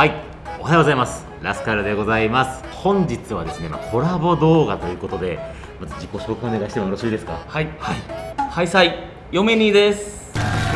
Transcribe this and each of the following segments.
はい。おはようございます。ラスカルでございます。本日はですね、まあ、コラボ動画ということでまず自己紹介お願いしてもよろしいですか？はい。はい。ハイサイ嫁にです。よ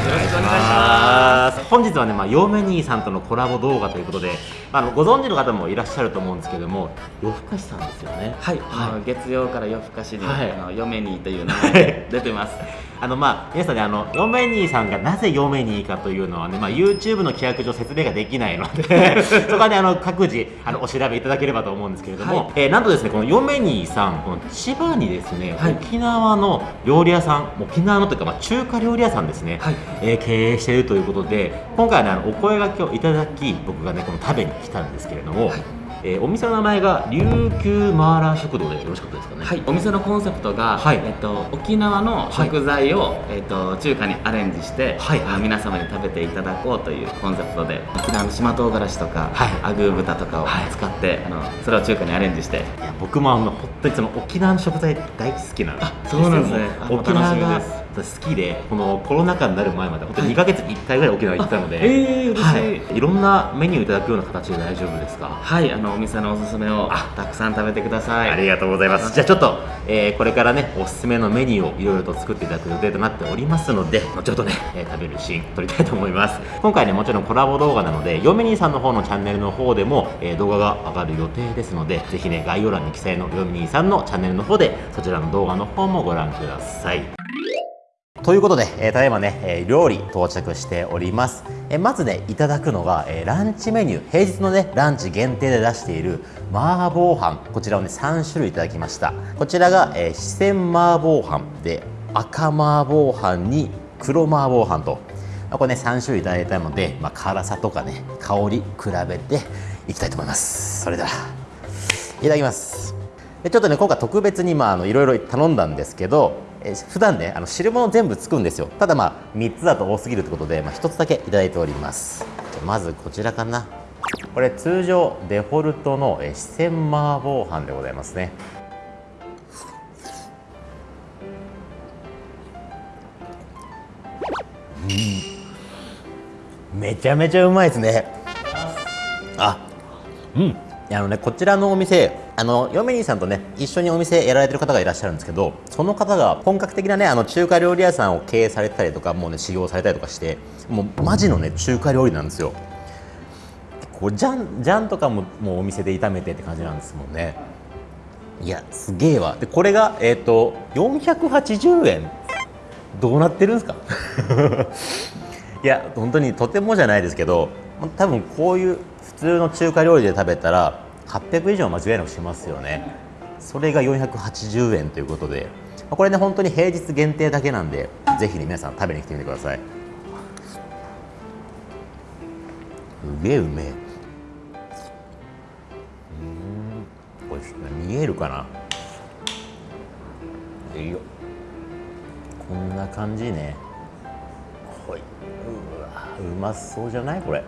ろしくお願いします。本日はね、まあ、ヨメニーさんとのコラボ動画ということで、まあ、あのご存知の方もいらっしゃると思うんですけども夜更かしさんですよねはい、はい。あの月曜から夜更かしに、はい。あの嫁にという名前で出てます。あのまあ皆さんねあのヨメニーさんがなぜヨメニーかというのはね、まあ、YouTube の規約上説明ができないので そこはねあの各自あのお調べいただければと思うんですけれども、はい。えーなんとですねこのヨメニーさんこの千葉にですね、はい。沖縄の料理屋さん沖縄のというか、まあ、中華料理屋さんですね、はいえー経営しているということで今回はねあのお声掛けをいただき僕がねこの食べに来たんですけれども、はい。えーお店の名前が琉球マーラー食堂でよろしかったですかね？はい、お店のコンセプトが、はい。えっと、沖縄の食材を、えっと、中華にアレンジして、はい。あの皆様に食べていただこうというコンセプトで沖縄の島唐辛子とか、はい。アグー豚とかをはい。使って、あのそれを中華にアレンジして。いや僕もあの本当にその沖縄の食材大好きなあそうなんですね。沖縄楽しみが好きでこのコロナ禍になる前まで本当に2ヶ月に1回ぐらい沖縄行ってたので、えー、嬉しい、はい、いろんなメニューいただくような形で大丈夫ですか？はい、あのお店のおすすめをあたくさん食べてください。ありがとうございます。じゃあちょっと、えーこれからねおすすめのメニューをいろいろと作っていただく予定となっておりますので、後ほどね、えー食べるシーン撮りたいと思います。今回ねもちろんコラボ動画なので、ヨメニーさんの方のチャンネルの方でも、えー動画が上がる予定ですので、ぜひね概要欄に記載のヨメニーさんのチャンネルの方でそちらの動画の方もご覧ください。ということで、えーただいまね、えー料理到着しております、えーまずねいただくのが、えーランチメニュー。平日のねランチ限定で出している麻婆飯。こちらをね3種類いただきました。こちらが、えー四川麻婆飯で赤麻婆飯に黒麻婆飯と。まあこれね3種類いただいたので、まあ、辛さとかね香り比べていきたいと思います。それではいただきます。でちょっとね今回特別にまああのいろいろ頼んだんですけど、えー普段ねあの汁物全部つくんですよ。ただまあ3つだと多すぎるってことで、まあ、1つだけいただいております。まずこちらかな。これ通常デフォルトのえー四川麻婆飯でございますね。うん。めちゃめちゃうまいですね。あうん。あのねこちらのお店あのヨメニーさんとね一緒にお店やられてる方がいらっしゃるんですけどその方が本格的なねあの中華料理屋さんを経営されてたりとかもうね修行されたりとかしてもうマジのね中華料理なんですよ。こうジャンジャンとかももうお店で炒めてって感じなんですもんね。いやすげえわ。でこれがえっ、と480円。どうなってるんですか？いや本当にとてもじゃないですけど多分こういう普通の中華料理で食べたら800以上間違いなくしますよね。それが480円ということでこれね本当に平日限定だけなんでぜひね皆さん食べに来てみてください。うげえうめえ。うんこれちょっと見えるかな。いいよ。こんな感じね。ほい。うわうまそうじゃない？これ、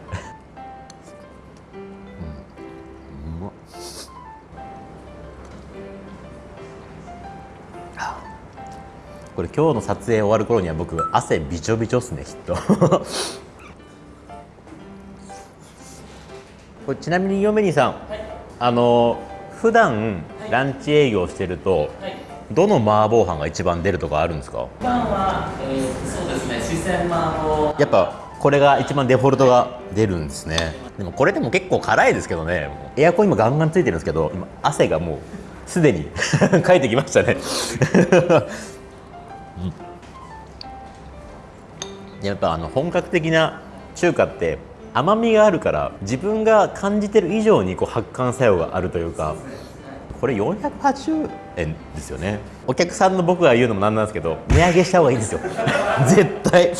これ今日の撮影終わる頃には僕汗びちょびちょっすねきっと。これちなみに嫁にさん、あの普段ランチ営業してると、どの麻婆飯が一番出るとかあるんですか？は、えーそうですね四川麻婆。やっぱこれが一番デフォルトが出るんですね。でもこれでも結構辛いですけどね。エアコン今ガンガンついてるんですけど今汗がもうすでに かいてきましたねうん。やっぱあの本格的な中華って甘みがあるから自分が感じてる以上にこう発汗作用があるというかこれ480円ですよね。お客さんの僕が言うのもなんなんですけど値上げした方がいいんですよ。絶対。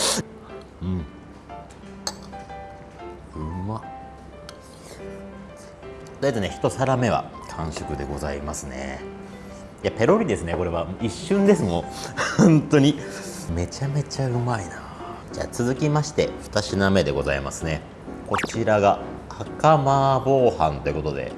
うん。うまっ。とりあえずね一皿目は完食でございますね。いやペロリですねこれは。一瞬ですもん 本当に。めちゃめちゃうまいな。じゃあ続きまして2品目でございますね。こちらが赤麻婆飯ということで。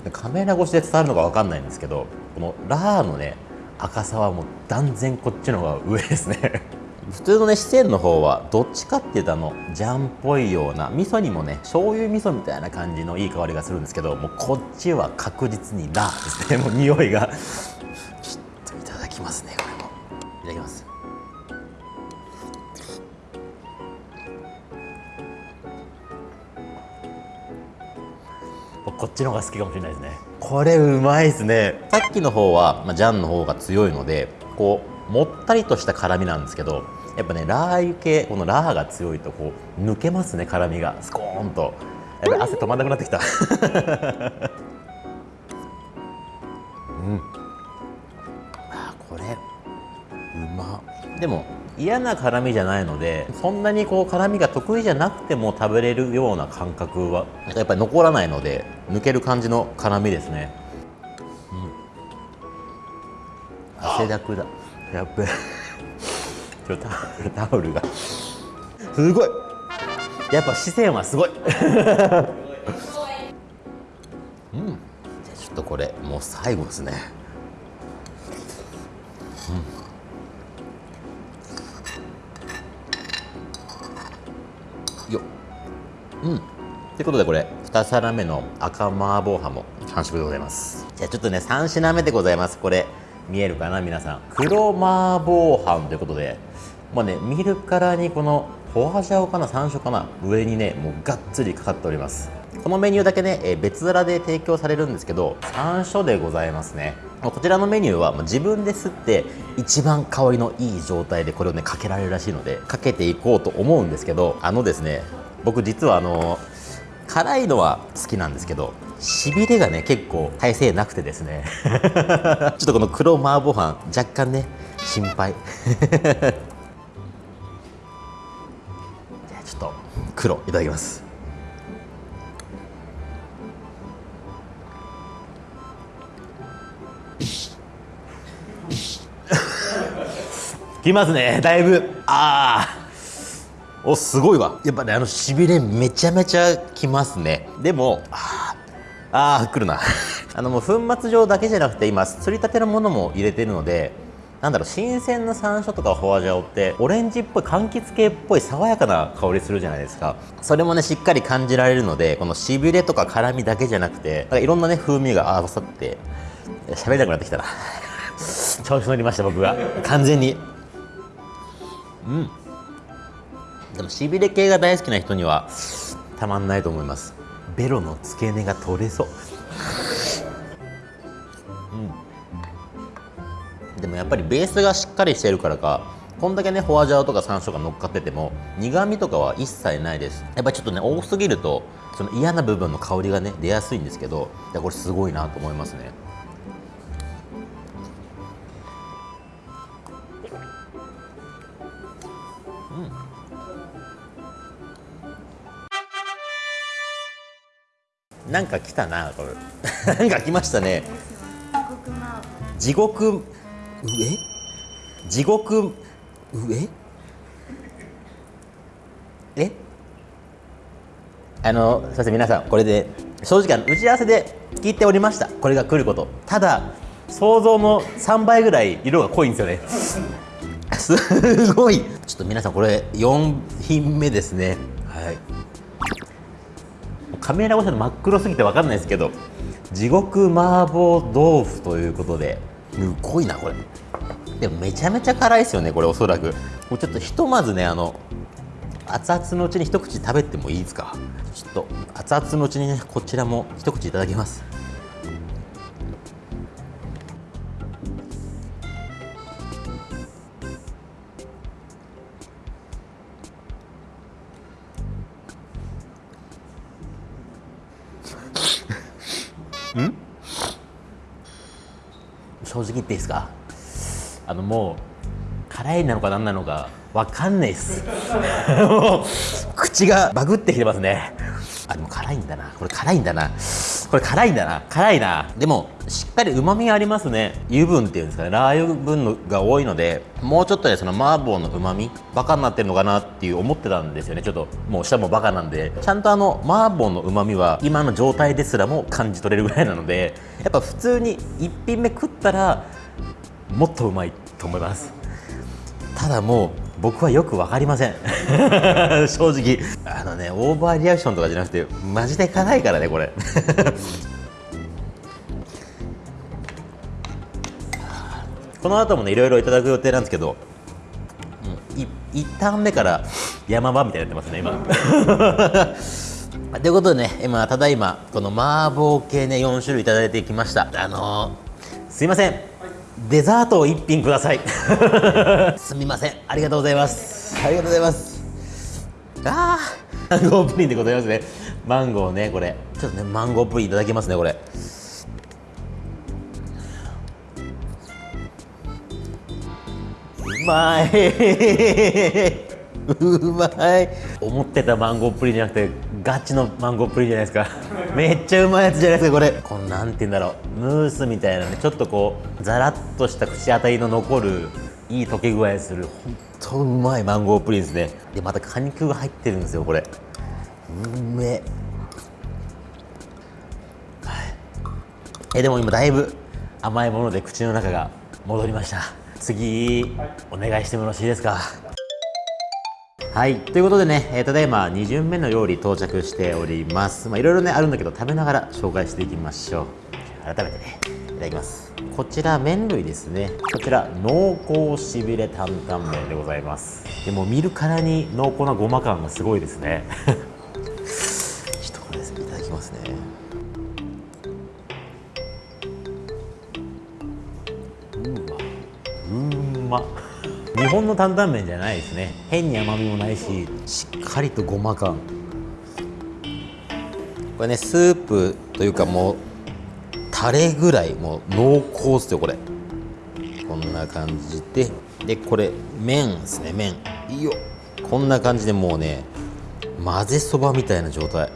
ちょっとカメラ越しで伝わるのか分かんないんですけどこのラーのね赤さはもう断然こっちの方が上ですね。普通のね四川の方はどっちかっていうとあのジャンっぽいような味噌にもね醤油味噌みたいな感じのいい香りがするんですけどもうこっちは確実にラーですね。もう匂いが。ちょっといただきますねこれも。いただきます。こっちの方が好きかもしれないですね。これうまいですね。さっきの方は、まあ、ジャンの方が強いのでこうもったりとした辛みなんですけどやっぱねラー油系このラーが強いとこう抜けますね辛みが。スコーンと。やっぱ汗止まんなくなってきた。うん。あこれうま。でも嫌な辛みじゃないのでそんなにこう辛みが得意じゃなくても食べれるような感覚はやっぱり残らないので抜ける感じの辛みですね、うん、汗だくだ。やっべ。ちょタオル タオルが。すごい。やっぱ視線はすごい。うん。じゃあちょっとこれもう最後ですね。うん。ようん。ということでこれ2皿目の赤麻婆ハも完食でございます。じゃあちょっとね3品目でございます。これ見えるかな？皆さん。黒麻婆飯ということで。まあね見るからにこのフォアジャオかな山椒かな上にねもうがっつりかかっております。このメニューだけね、え別皿で提供されるんですけど山椒でございますね。こちらのメニューは自分で吸って一番香りのいい状態でこれをねかけられるらしいのでかけていこうと思うんですけどあのですね僕実はあの辛いのは好きなんですけどしびれがね結構耐性なくてですね。ちょっとこの黒麻婆飯若干ね心配。黒いただきます。きますね。だいぶ。ああおすごいわ。やっぱねあのしびれめちゃめちゃきますね。でもあーあーくるな。あのもう粉末状だけじゃなくて今すりたてのものも入れてるのでなんだろう新鮮な山椒とかホアジャオってオレンジっぽい柑橘系っぽい爽やかな香りするじゃないですか。それもねしっかり感じられるのでこのしびれとか辛みだけじゃなくてなんかいろんなね風味が合わさって喋れなくなってきたな。調子乗りました僕は完全に。うん。でもしびれ系が大好きな人にはたまんないと思います。ベロの付け根が取れそう、でもやっぱりベースがしっかりしてるからかこんだけねホアジャオとか山椒が乗っかってても苦味とかは一切ないです。やっぱりちょっとね多すぎるとその嫌な部分の香りがね出やすいんですけどいやこれすごいなと思いますね。なんか来たなこれ。なんか来ましたね。地獄上？地獄？上？え？あのすみません皆さんこれで正直打ち合わせで聞いておりました。これが来ること。ただ想像の3倍ぐらい色が濃いんですよね。すごい。ちょっと皆さんこれ4品目ですね。はい。カメラ越しの真っ黒すぎて分かんないですけど地獄麻婆豆腐ということで。すごいなこれでもめちゃめちゃ辛いですよねこれおそらく。もうちょっとひとまずねあの熱々のうちに一口食べてもいいですか？ちょっと熱々のうちにねこちらも一口いただきます。正直言っていいですか？あのもう辛いなのか何なのか分かんないです。口がバグってきてますね。あでも辛いんだな。これ辛いんだな。これ辛いんだな。辛いな。でもしっかりうまみがありますね。油分っていうんですかね。ラー油分が多いのでもうちょっとでその麻婆のうまみバカになってるのかなっていう思ってたんですよね。ちょっともう舌もバカなんで。ちゃんとあの麻婆のうまみは今の状態ですらも感じ取れるぐらいなのでやっぱ普通に1品目食ったらもっとうまいと思います。ただもう僕はよく分かりません。正直。あのねオーバーリアクションとかじゃなくてマジで辛いからねこれ。この後もねいろいろいただく予定なんですけど、うん、い一旦目から山場みたいになってますね今。ということでね今ただいまこの麻婆系ね4種類いただいてきました。あのー、すいません。デザートを1品ください。すみません。ありがとうございます。ありがとうございます。ああマンゴープリンでございますね。マンゴーねこれ。ちょっとねマンゴープリンいただきますねこれ。うまい。うまい。思ってたマンゴープリンじゃなくてガチのマンゴープリンじゃないですかめっちゃうまいやつじゃないですかこれ。こんなんて言うんだろうムースみたいなねちょっとこうザラッとした口当たりの残るいい溶け具合する本当うまいマンゴープリンですね。でまた果肉が入ってるんですよこれ。うめえでも今だいぶ甘いもので口の中が戻りました。次、お願いしてもよろしいですか？はい。ということでね、えー、ただいま2巡目の料理到着しております。まあいろいろねあるんだけど食べながら紹介していきましょう。改めてねいただきます。こちら麺類ですね。こちら濃厚しびれ担々麺でございます。でも見るからに濃厚なごま感がすごいですね。本の担々麺じゃないですね。変に甘みもないししっかりとごま感。これねスープというかもうタレぐらいもう濃厚っすよこれ。こんな感じで。でこれ麺ですね麺。いいよ。こんな感じでもうね混ぜそばみたいな状態。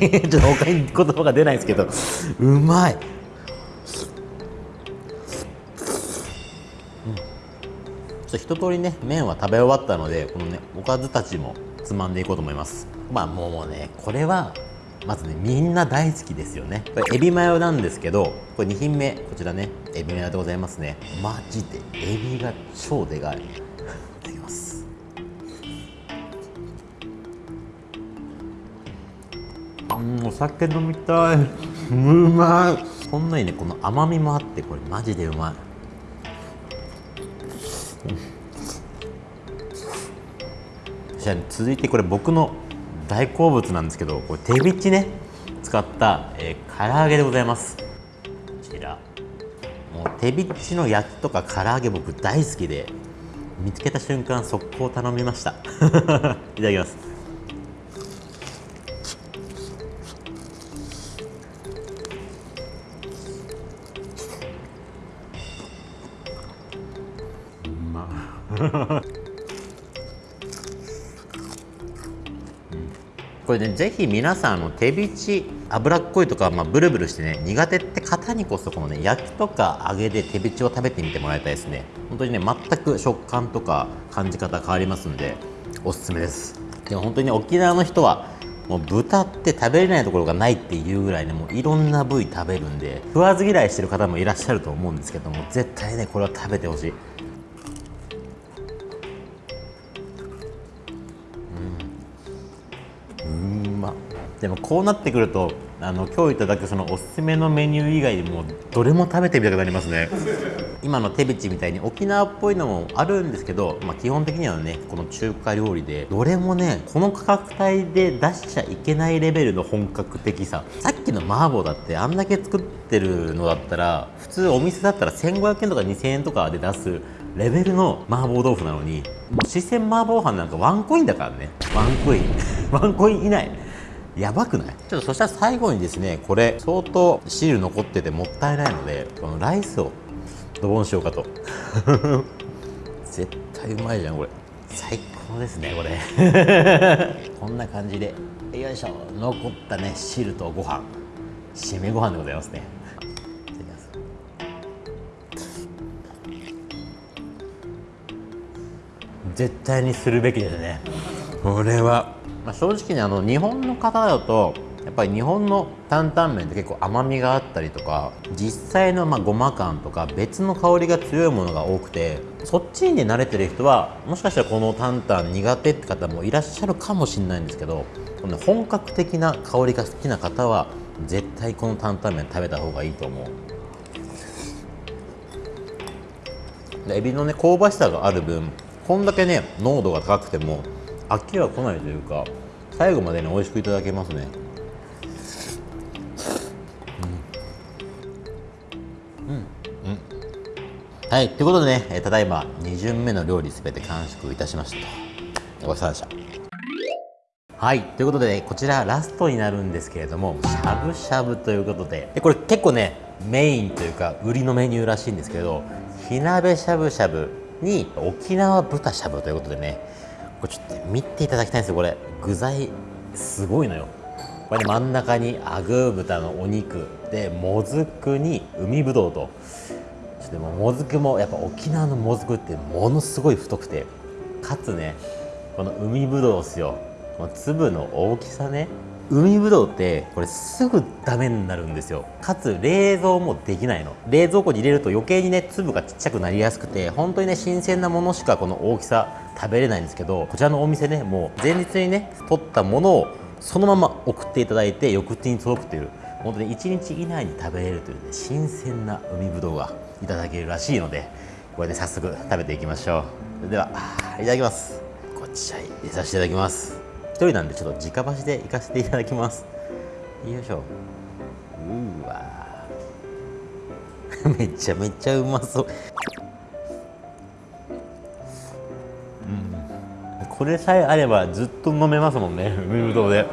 ちょっと他に言葉が出ないですけど。うまい、うん、ちょっと一通りね麺は食べ終わったのでこのねおかずたちもつまんでいこうと思います。まあもうねこれはまずねみんな大好きですよね。これエビマヨなんですけどこれ2品目こちらねエビマヨでございますね。マジでエビが超でかい。うお酒飲みたい。うまい。こんなにねこの甘みもあってこれマジでうまい。じゃあ続いてこれ僕の大好物なんですけどこれ手びちね使った、えー、唐揚げでございます。こちら。もう手びちの焼きとか唐揚げ僕大好きで見つけた瞬間速攻頼みました。いただきます。これねぜひ皆さんあの手びち脂っこいとか、まあ、ブルブルしてね苦手って方にこそこのね焼きとか揚げで手びちを食べてみてもらいたいですね。本当にね全く食感とか感じ方変わりますんでおすすめです。でも本当にね沖縄の人はもう豚って食べれないところがないっていうぐらいねもういろんな部位食べるんで食わず嫌いしてる方もいらっしゃると思うんですけども絶対ねこれは食べてほしい。でもこうなってくるとあの今日いただくそのおすすめのメニュー以外でもどれも食べてみたくなりますね。今の手びちみたいに沖縄っぽいのもあるんですけど、まあ、基本的にはねこの中華料理でどれもねこの価格帯で出しちゃいけないレベルの本格的さ。さっきの麻婆だってあんだけ作ってるのだったら普通お店だったら1500円とか2000円とかで出すレベルの麻婆豆腐なのにもう四川麻婆飯なんかワンコインだからね。ワンコイン。ワンコイン以内。やばくない？ちょっとそしたら最後にですねこれ相当汁残っててもったいないのでこのライスをドボンしようかと。絶対うまいじゃんこれ。最高ですねこれ。こんな感じでよいしょ。残ったね汁とご飯。締めご飯でございますね。いただきます。絶対にするべきですね。これは、まあ、正直ねあの日本の方だとやっぱり日本の担々麺って結構甘みがあったりとか実際のまあごま感とか別の香りが強いものが多くてそっちに慣れてる人はもしかしたらこの担々苦手って方もいらっしゃるかもしれないんですけどこの本格的な香りが好きな方は絶対この担々麺食べた方がいいと思う。でエビのね香ばしさがある分こんだけね濃度が高くても飽きは来ないというか最後までね美味しくいただけますねはい、ということでね、えーただいま2巡目の料理すべて完食いたしました。ごちそうさまでした。はい、ということで、こちらラストになるんですけれども、しゃぶしゃぶということで、でこれ結構ね、メインというか、売りのメニューらしいんですけど、火鍋しゃぶしゃぶに沖縄豚しゃぶということでね、これちょっと見ていただきたいんですよ、これ。具材、すごいのよ。これ、真ん中にあぐー豚のお肉で、もずくに海ぶどうと。ちょっとでももずくもやっぱ沖縄のもずくってものすごい太くてかつねこの海ぶどうですよこの粒の大きさね海ぶどうってこれすぐダメになるんですよ。かつ冷蔵もできないの。冷蔵庫に入れると余計にね粒がちっちゃくなりやすくて本当にね新鮮なものしかこの大きさ食べれないんですけどこちらのお店ねもう前日にね取ったものをそのまま送っていただいて翌日に届くという本当に1日以内に食べれるというね新鮮な海ぶどうがいただけるらしいのでこれで早速食べていきましょう。それではいただきます。こちらに入れさせていただきます。人なんでちょっと直箸でいかせていただきます。よいしょ。うわ。ー めちゃめちゃうまそう。うん。これさえあればずっと飲めますもんね。海ぶどうで。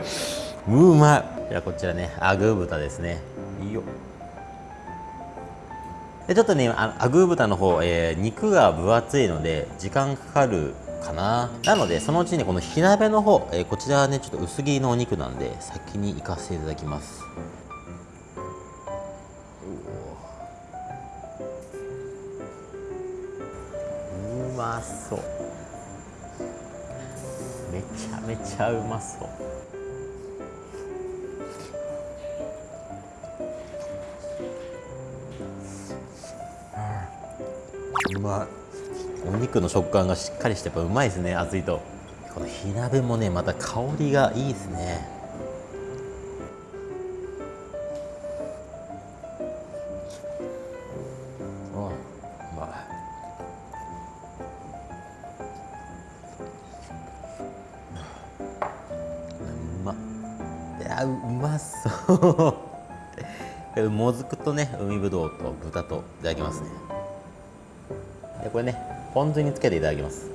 うまい。じゃあこちらねアグー豚ですね。いいよでちょっとねあアグー豚の方、えー肉が分厚いので時間かかるかな。なのでそのうちにこの火鍋の方、えーこちらはねちょっと薄切りのお肉なんで先に行かせていただきます。うまそう。めちゃめちゃうまそう。うまいお肉の食感がしっかりしてやっぱうまいですね熱いと。この火鍋もねまた香りがいいですね。あうまいうまっいやううまそう。もずくとね海ぶどうと豚といただきますね。でこれねポン酢につけていただきます。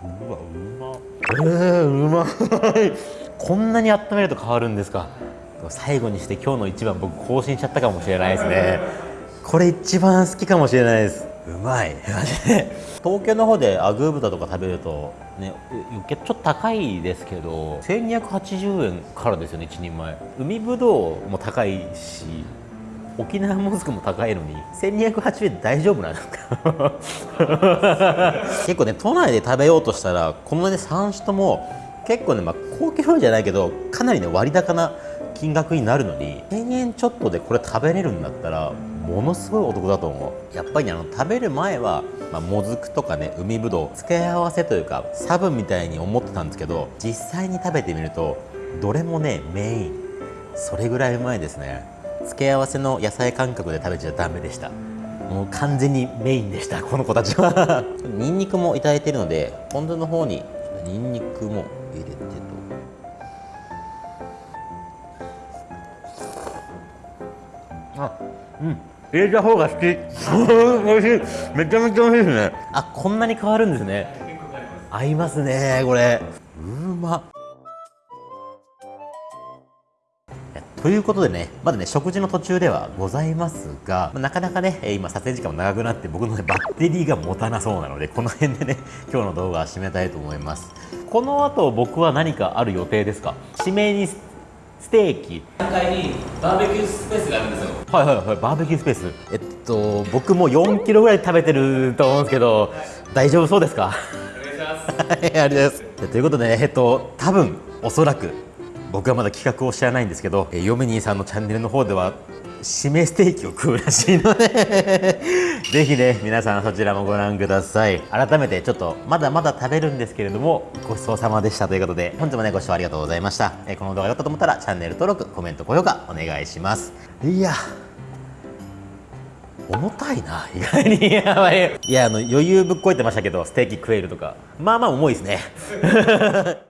うわうまえー、うまい。こんなに温めると変わるんですか。最後にして今日の一番僕更新しちゃったかもしれないですね。これ一番好きかもしれないです。うまい。マジで。東京の方でアグー豚とか食べるとねちょっと高いですけど1280円からですよね1人前。海ぶどうも高いし沖縄もずくも高いのに1280円大丈夫なんですか。結構ね都内で食べようとしたらこのね3種とも結構ね、まあ、高級じゃないけどかなりね割高な金額になるのに1000円ちょっとでこれ食べれるんだったらものすごいお得だと思う。やっぱりあの食べる前は、まあ、もずくとかね海ぶどう付け合わせというかサブみたいに思ってたんですけど実際に食べてみるとどれもねメイン。それぐらいうまいですね。付け合わせの野菜感覚で食べちゃダメでした。もう完全にメインでしたこの子たちは。ニンニクもいただいてるのでポン酢の方にニンニクもうん。入れた方が好き。美味しい。めちゃめちゃ美味しいですね。あこんなに変わるんですね。合いますねこれ。うま。ということでね、まだね、食事の途中ではございますが、まあなかなかね、今撮影時間も長くなって、僕のね、バッテリーが持たなそうなので、この辺でね、今日の動画は締めたいと思います。この後、僕は何かある予定ですか？締めにスステーキ。3階にバーベキュースペースがあるんですよはいはいはい、バーベキュースペース。えっと、僕も4キロぐらい食べてると思うんですけど、大丈夫そうですか？お願いします はい、ありがとうございます。ということでね、えっと、多分おそらく僕はまだ企画を知らないんですけど、えー、ヨメニーさんのチャンネルの方では、締めステーキを食うらしいので、ぜひね、皆さんそちらもご覧ください。改めてちょっと、まだまだ食べるんですけれども、ごちそうさまでしたということで、本日もね、ご視聴ありがとうございました。えこの動画が良かったと思ったら、チャンネル登録、コメント、高評価、お願いします。いや。重たいな意外にやばいいやあの余裕ぶっこいてましたけどステーキ食えるとかまあまあ重いですね